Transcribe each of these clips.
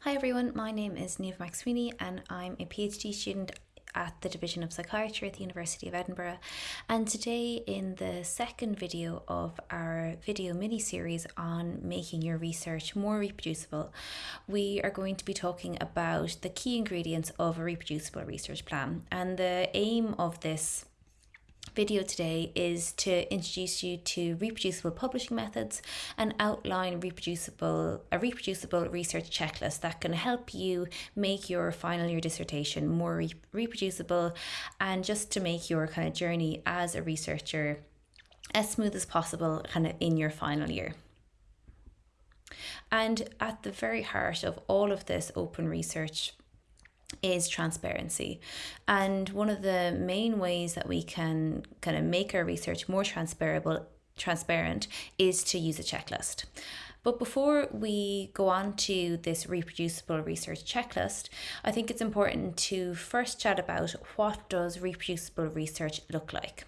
Hi everyone, my name is Neve McSweeney and I'm a PhD student at the Division of Psychiatry at the University of Edinburgh. And today, in the second video of our video mini series on making your research more reproducible, we are going to be talking about the key ingredients of a reproducible research plan. And the aim of this video today is to introduce you to reproducible publishing methods and outline reproducible a reproducible research checklist that can help you make your final year dissertation more re reproducible and just to make your kind of journey as a researcher as smooth as possible kind of in your final year. And at the very heart of all of this open research is transparency. And one of the main ways that we can kind of make our research more transferable transparent is to use a checklist. But before we go on to this reproducible research checklist, I think it's important to first chat about what does reproducible research look like.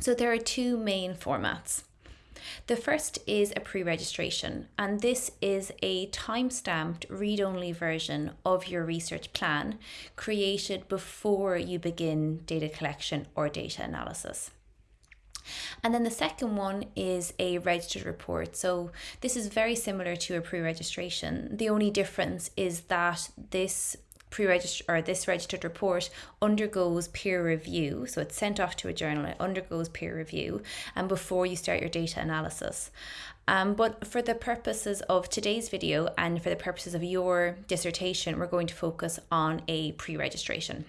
So there are two main formats. The first is a pre-registration and this is a time-stamped read-only version of your research plan created before you begin data collection or data analysis. And then the second one is a registered report. So this is very similar to a pre-registration. The only difference is that this pre-registered or this registered report undergoes peer review. So it's sent off to a journal, it undergoes peer review and before you start your data analysis. Um, but for the purposes of today's video and for the purposes of your dissertation, we're going to focus on a pre-registration.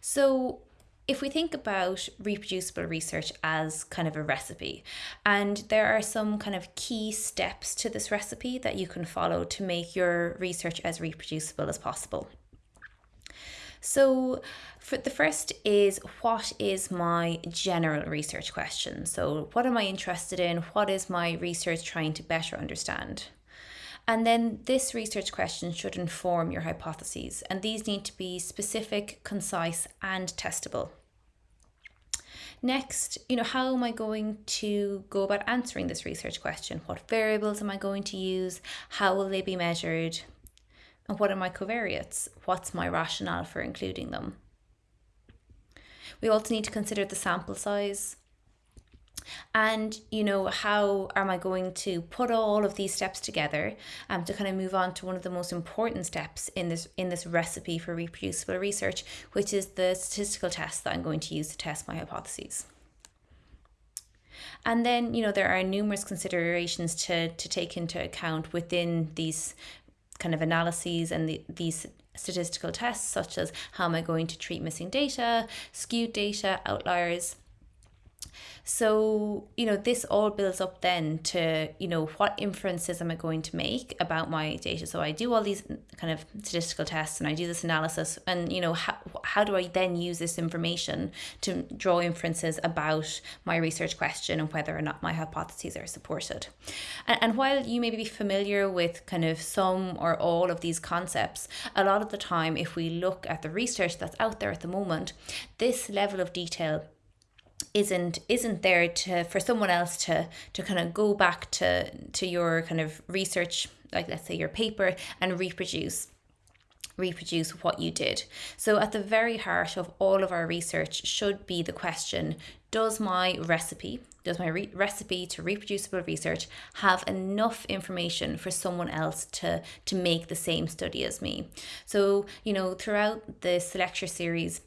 So if we think about reproducible research as kind of a recipe, and there are some kind of key steps to this recipe that you can follow to make your research as reproducible as possible. So, for the first is what is my general research question? So, what am I interested in? What is my research trying to better understand? And then this research question should inform your hypotheses, and these need to be specific, concise, and testable. Next, you know, how am I going to go about answering this research question? What variables am I going to use? How will they be measured? And what are my covariates? What's my rationale for including them? We also need to consider the sample size and you know how am i going to put all of these steps together um, to kind of move on to one of the most important steps in this in this recipe for reproducible research which is the statistical test that i'm going to use to test my hypotheses. And then you know there are numerous considerations to to take into account within these kind of analyses and the, these statistical tests such as how am i going to treat missing data skewed data outliers so, you know, this all builds up then to, you know, what inferences am I going to make about my data? So I do all these kind of statistical tests and I do this analysis and, you know, how, how do I then use this information to draw inferences about my research question and whether or not my hypotheses are supported? And, and while you may be familiar with kind of some or all of these concepts, a lot of the time, if we look at the research that's out there at the moment, this level of detail isn't isn't there to for someone else to to kind of go back to to your kind of research like let's say your paper and reproduce reproduce what you did. So at the very heart of all of our research should be the question, does my recipe, does my re recipe to reproducible research have enough information for someone else to, to make the same study as me? So, you know, throughout this lecture series,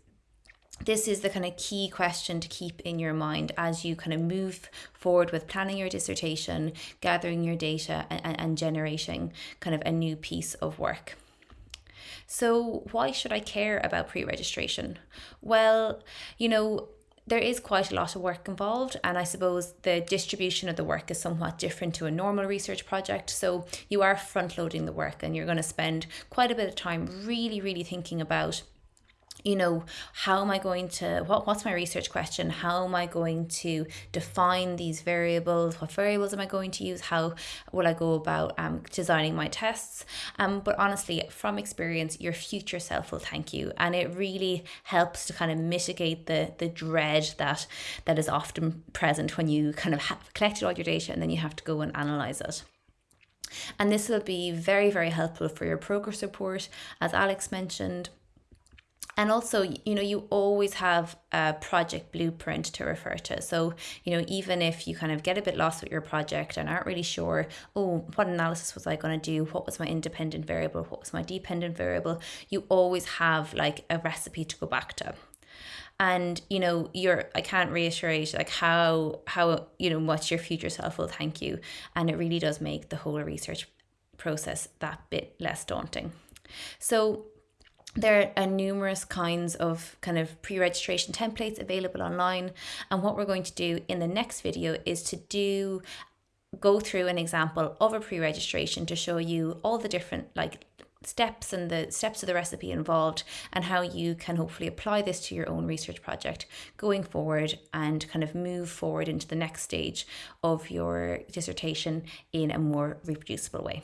this is the kind of key question to keep in your mind as you kind of move forward with planning your dissertation, gathering your data, and, and generating kind of a new piece of work. So, why should I care about pre registration? Well, you know, there is quite a lot of work involved, and I suppose the distribution of the work is somewhat different to a normal research project. So, you are front loading the work, and you're going to spend quite a bit of time really, really thinking about you know how am i going to what, what's my research question? How am i going to define these variables? What variables am i going to use? How will i go about um, designing my tests? Um, but honestly from experience your future self will thank you. And it really helps to kind of mitigate the the dread that that is often present when you kind of have collected all your data and then you have to go and analyze it. And this will be very, very helpful for your progress report, as Alex mentioned, and also you know you always have a project blueprint to refer to. So you know even if you kind of get a bit lost with your project and aren't really sure oh what analysis was i going to do? What was my independent variable? What was my dependent variable? You always have like a recipe to go back to. And you know you're i can't reiterate like how how you know much your future self will thank you. And it really does make the whole research process that bit less daunting. So there are numerous kinds of kind of pre-registration templates available online and what we're going to do in the next video is to do go through an example of a pre-registration to show you all the different like steps and the steps of the recipe involved and how you can hopefully apply this to your own research project going forward and kind of move forward into the next stage of your dissertation in a more reproducible way.